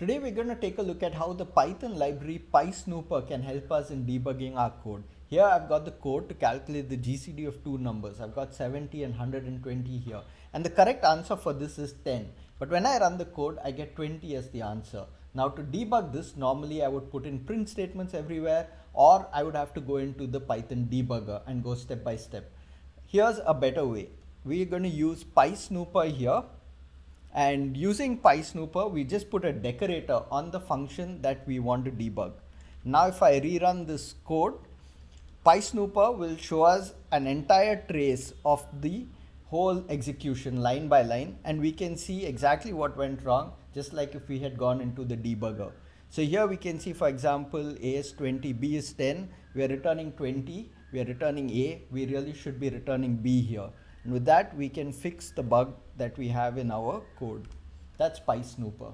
Today we're going to take a look at how the Python library PySnooper can help us in debugging our code. Here I've got the code to calculate the GCD of two numbers. I've got 70 and 120 here. And the correct answer for this is 10. But when I run the code, I get 20 as the answer. Now to debug this, normally I would put in print statements everywhere or I would have to go into the Python debugger and go step by step. Here's a better way. We're going to use PySnooper here and using PySnooper, we just put a decorator on the function that we want to debug. Now if I rerun this code, PySnooper will show us an entire trace of the whole execution line by line and we can see exactly what went wrong just like if we had gone into the debugger. So here we can see for example A is 20, B is 10, we are returning 20, we are returning A, we really should be returning B here. And with that we can fix the bug that we have in our code. That's PySnooper.